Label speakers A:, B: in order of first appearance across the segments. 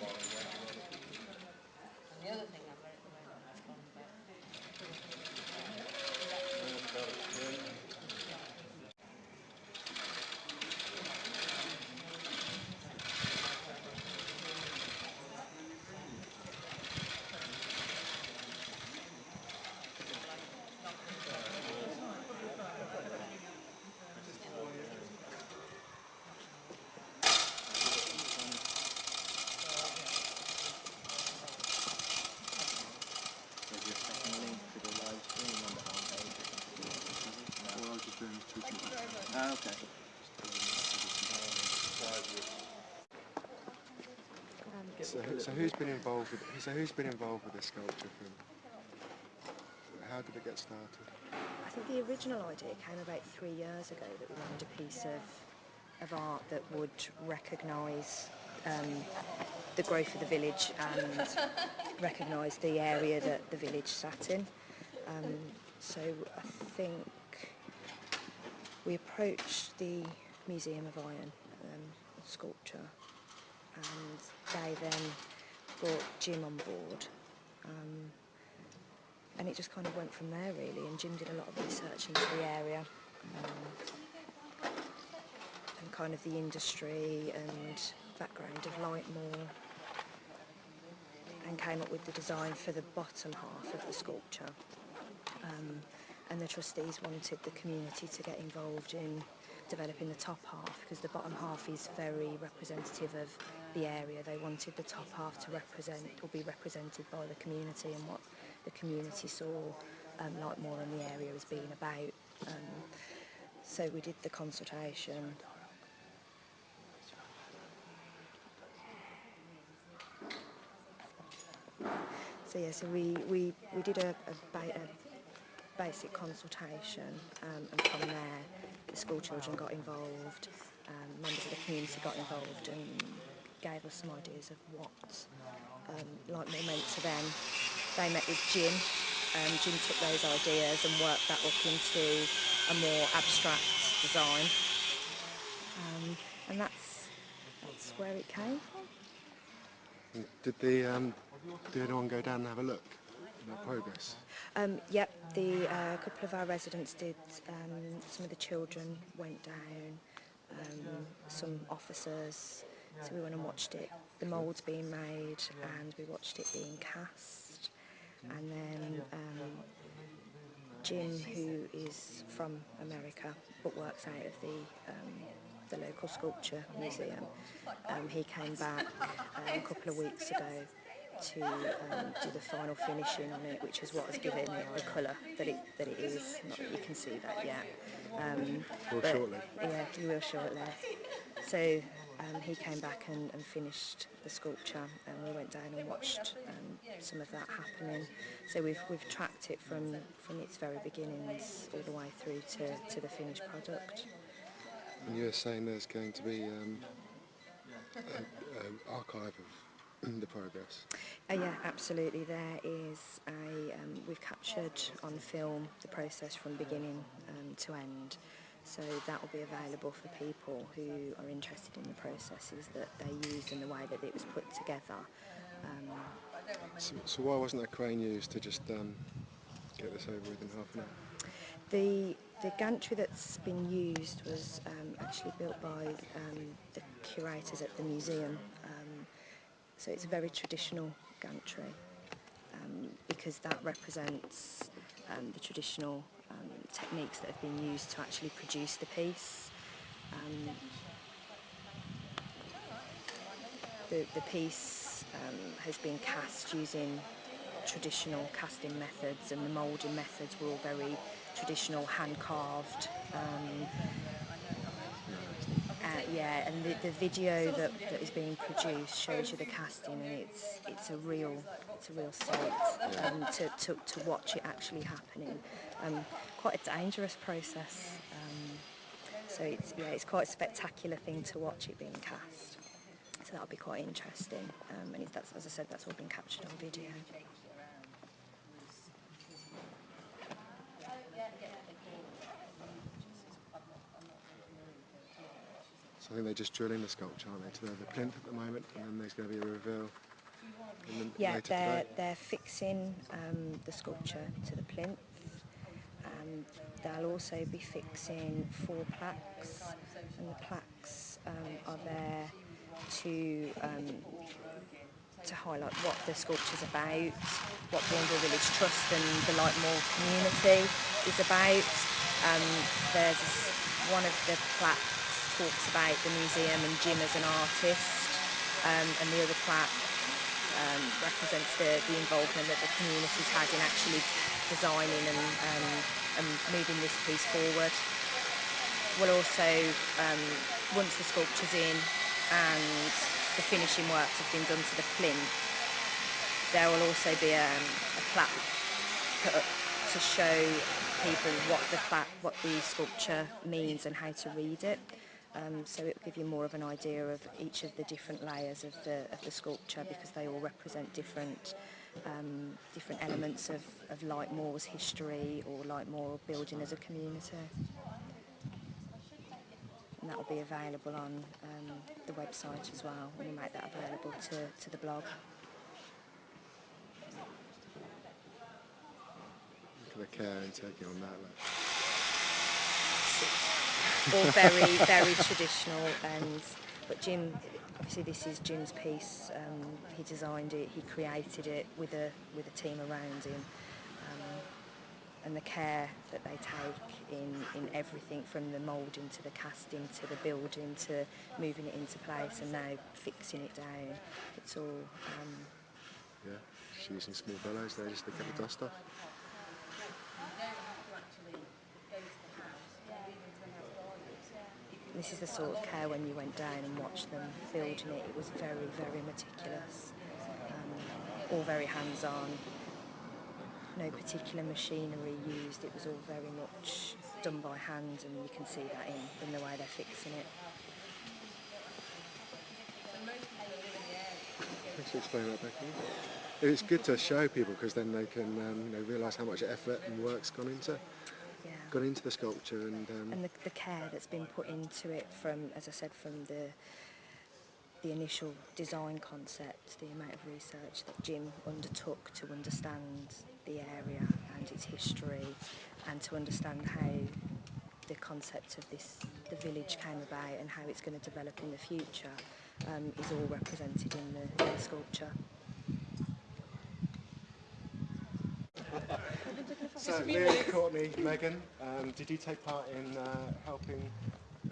A: basketball.
B: So, so who's been involved with so who's been involved with this sculpture from how did it get started?
C: I think the original idea came about three years ago that we wanted a piece of, of art that would recognise um, the growth of the village and recognise the area that the village sat in. Um, so I think we approached the Museum of Iron um, sculpture and they then brought Jim on board. Um, and it just kind of went from there really and Jim did a lot of research into the area um, and kind of the industry and background of Lightmoor and came up with the design for the bottom half of the sculpture um, and the trustees wanted the community to get involved in developing the top half because the bottom half is very representative of the area. They wanted the top half to represent or be represented by the community and what the community saw um, Lightmoor and the area as being about. Um, so we did the consultation. So yeah, so we, we, we did a, a, ba- a basic consultation um, and from there the school children got involved, um, members of the community got involved and gave us some ideas of what um, Lightmoor meant to them. They met with Jim. Um, Jim took those ideas and worked that up into a more abstract design. Um, and that's, that's where it came from.
B: Did the um, did anyone go down and have a look at the progress?
C: Um, yep, the uh, couple of our residents did. Um, some of the children went down. Um, some officers. So we went and watched it. The moulds being made, and we watched it being cast. And then um, Jim, who is from America but works out of the um, the local sculpture museum, um, he came back uh, a couple of weeks ago to um, do the final finishing on it, which is what has given it the colour that it that it is. Not that you can see that yet. Um,
B: Will shortly.
C: Yeah, you will shortly. So um, he came back and, and finished the sculpture, and we went down and watched um, some of that happening. So we've we've tracked it from from its very beginnings all the way through to, to the finished product.
B: And you were saying there's going to be um, an archive of the progress.
C: Uh, yeah, absolutely. There is a. Um, we've captured on film the process from beginning um, to end, so that will be available for people who are interested in the processes that they used and the way that it was put together. Um,
B: So, so why wasn't a crane used to just um, get this over with in half an hour?
C: The the gantry that's been used was um, actually built by um, the curators at the museum. Um, so it's a very traditional gantry um, because that represents um, the traditional techniques that have been used to actually produce the piece. Um, the, the piece um, has been cast using traditional casting methods and the moulding methods were all very traditional hand carved um, uh, yeah and the, the video that, that is being produced shows you the casting and it's it's a real it's a real sight um, to, to, to watch it actually happening um, quite a dangerous process. Um, so it's yeah it's quite a spectacular thing to watch it being cast. So that'll be quite interesting. Um, and that's as I said that's all been captured on video.
B: So I think they're just drilling the sculpture, aren't they, to the, the plinth at the moment, and then there's going to be a reveal
C: Yeah, they're
B: today.
C: they're fixing um, the sculpture to the plinth. Um, they'll also be fixing four plaques, and the plaques um, are there to um, to highlight what the sculpture's about, what Bournville Village Trust and the Lightmore community is about. Um, there's one of the plaques talks about the museum and Jim as an artist, um, and the other plaque um, represents the, the involvement that the community's had in actually designing and, um, and moving this piece forward. We'll also, um, once the sculpture's in and the finishing works have been done to the plinth, there will also be um, a plaque put up to show people what the plaque, what the sculpture means and how to read it. Um, so it will give you more of an idea of each of the different layers of the of the sculpture because they all represent different um, different elements of, of Lightmoor's history or Lightmoor building as a community. And that will be available on um, the website as well. We'll make that available to, to the blog.
B: Look at the care and taking on that. Like.
C: all very very traditional and but Jim obviously this is Jim's piece um, he designed it he created it with a with a team around him um, and the care that they take in in everything from the moulding to the casting to the building to moving it into place and now fixing it down it's all um,
B: Yeah, she's using small bellows there just to get the dust off.
C: This is the sort of care when you went down and watched them building it. It was very, very meticulous, um, all very hands-on. No particular machinery used. It was all very much done by hand, and you can see that in, in the way they're fixing it.
B: Thanks for explaining that, Becky. It's good to show people because then they can um, you know, realise how much effort and work's gone into
C: Yeah.
B: gone into the sculpture and um,
C: and the, the care that's been put into it from, as I said, from the the initial design concept, the amount of research that Jim undertook to understand the area and its history, and to understand how the concept of this the village came about and how it's going to develop in the future um, is all represented in the, in the sculpture.
B: So, Liam, Courtney, Megan, um, did you take part in uh, helping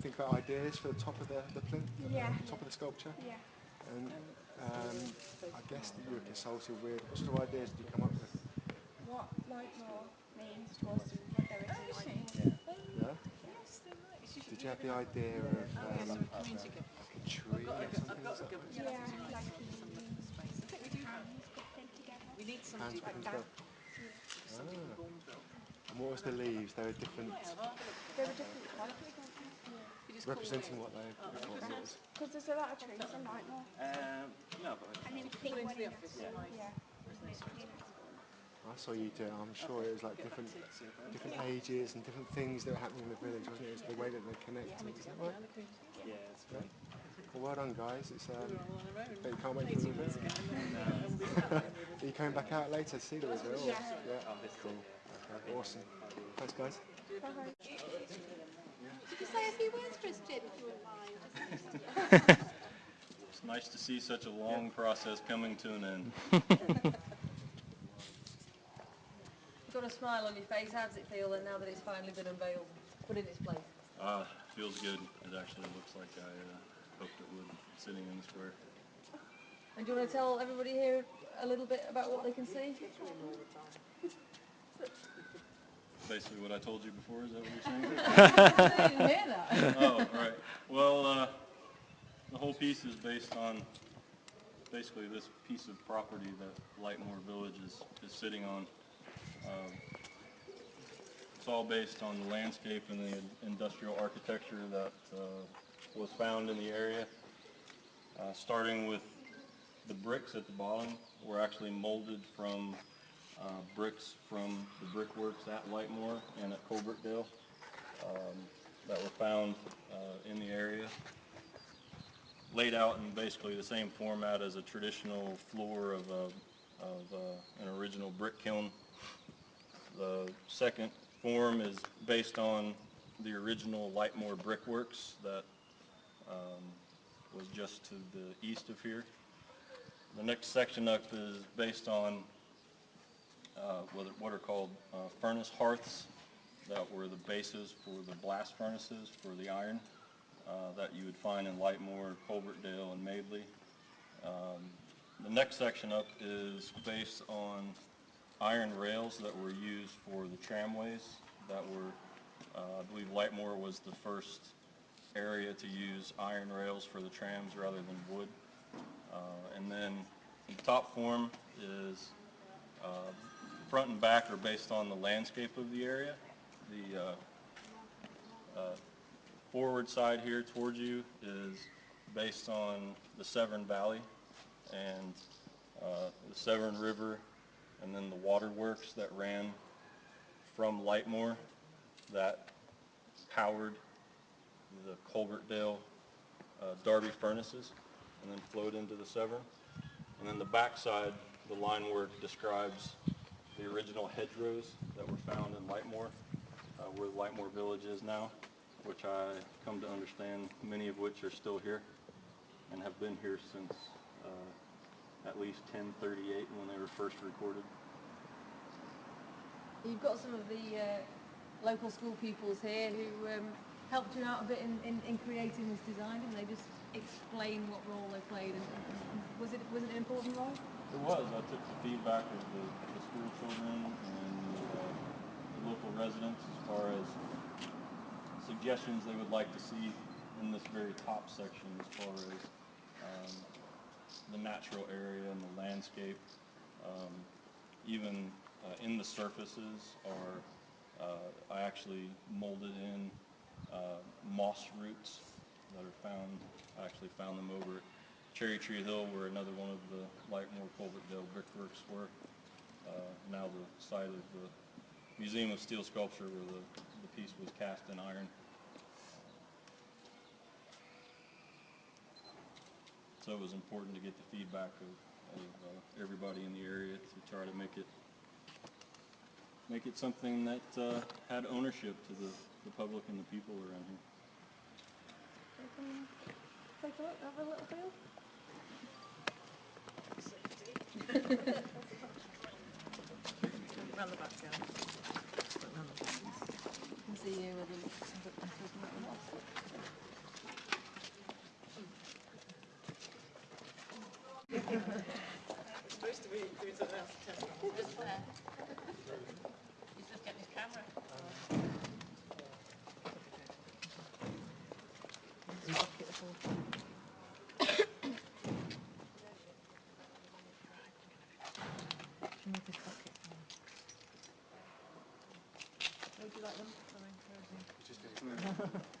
B: think about ideas for the top of the, the plinth,
D: Yeah.
B: the top of the sculpture?
D: Yeah.
B: And um, I guess that you were consulted with, what sort of ideas did you come up with?
D: What Lightmoor means to us, what there is in Lightmoor.
B: Yeah? Did you have the idea of um, like a tree or something? Was that right?
D: Yeah, like the hands put them together.
B: Hands with them together? Ah. And what was the leaves? They were different,
D: They were different colours.
B: representing what they what it was.
D: Because there's a lot of trees in Lightmoor.
E: Um, no, but
D: And then pink one in the Yeah.
B: I saw you do it. I'm sure it was like different, different ages and different things that were happening in the village, wasn't it? It was the way that they connected. Is that right?
E: yeah, it's fine.
B: Well, well done, guys. It's um, but you can't wait for the reveal. Are you coming back out later to see the reveal? or- Yeah. Cool. Okay. Awesome. Thanks, guys.
F: Could you say a few words, Christian, if you wouldn't mind?
G: It's nice to see such a long process coming to an end.
H: You've got a smile on your face. How does it feel then now that it's finally been unveiled, put in its place?
G: Ah, feels good. It actually looks like I uh, hoped it would, sitting in the square.
H: And do you want to tell everybody here a little bit about what they can see?
G: Basically what I told you before, is that what you're saying?
H: I didn't hear that.
G: Oh, right. Well, uh, the whole piece is based on basically this piece of property that Lightmoor Village is, is sitting on. Um, It's all based on the landscape and the industrial architecture that uh, was found in the area. Uh, Starting with the bricks at the bottom were actually molded from uh, bricks from the brickworks at Lightmoor and at Coalbrookdale um, that were found uh, in the area. laid out in basically the same format as a traditional floor of, a, of uh, an original brick kiln. The second form is based on the original Lightmoor Brickworks that um, was just to the east of here. The next section up is based on uh, what are- called uh, furnace hearths that were the bases for the blast furnaces for the iron uh, that you would find in Lightmoor, Coalbrookdale, and Madeley. Um, The next section up is based on iron rails that were used for the tramways that were, uh, I believe Lightmoor was the first area to use iron rails for the trams rather than wood. Uh, And then the top form is uh, front and back are based on the landscape of the area. The uh, uh, forward side here towards you is based on the Severn Valley and uh, the Severn River and then the waterworks that ran from Lightmoor that powered the Coalbrookdale uh, Darby furnaces and then flowed into the Severn. And then the backside, the line work describes the original hedgerows that were found in Lightmoor, uh, where Lightmoor Village is now, which I come to understand, many of which are still here and have been here since uh, at least 1038 when they were first recorded.
H: You've got some of the uh, local school pupils here who um, helped you out a bit in, in, in creating this design, and they just explain what role they played. And, and was it was it an important role?
G: It was. I took the feedback of the, the school children and uh, the local residents as far as suggestions they would like to see in this very top section as far as um, the natural area and the landscape. Um, even uh, in the surfaces are, uh, I actually molded in uh, moss roots that are found, I actually found them over at Cherry Tree Hill where another one of the Lightmoor Coalbrookdale brickworks were. Uh, now the site of the Museum of Steel Sculpture where the, the piece was cast in iron. So it was important to get the feedback of, of uh, everybody in the area to try to make it make it something that uh, had ownership to the, the public and the people around here.
H: Take a look, have a little feel. Round the back, yeah. Round the back. You can see here where the, the, the, the moss. Would you like them? Sorry, where is it?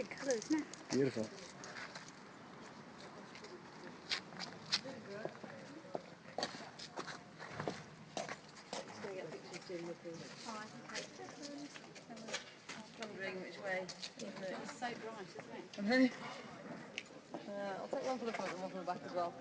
F: Amazing colours, isn't it?
B: Beautiful.
H: Wondering which way. isn't it?
F: It's so bright, isn't it?
H: I know. Uh, I'll take one for the front and one for the back as well.